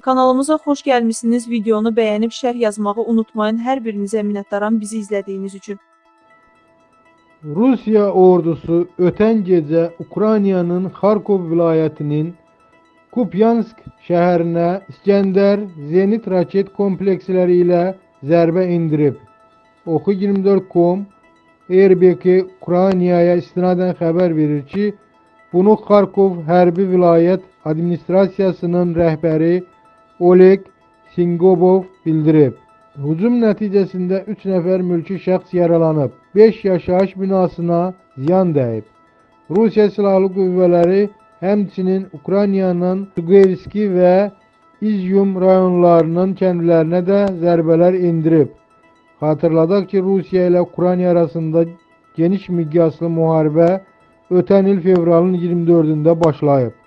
Kanalımıza xoş gəlmisiniz. Videonu bəyənib şərh yazmağı unutmayın. Hər birinizə minnətdaram bizi izlədiyiniz üçün. Rusya ordusu öten gece Ukrayna'nın Kharkov vilayetinin Kupyansk şehrine İskender Zenit raket kompleksleriyle zərbe indirib. Oku 24.com Airbnb Ukraynaya istinadən xəbər verir ki, bunu Kharkov hərbi vilayət administrasiyasının rəhbəri Oleg Singobov bildirib. Hücum nəticəsində 3 nəfər mülki şəxs yaralanıb, 5 yaşayış binasına ziyan dəyib. Rusiya Silahlı Qüvvələri həmçinin Ukraynanın Tugayevski və İzyum rayonlarının kəndlərinə də zərbələr indirib. Hatırladaq ki, Rusiya ilə Ukrayna arasında geniş miqyaslı müharibə ötən il fevralın 24-də başlayıb.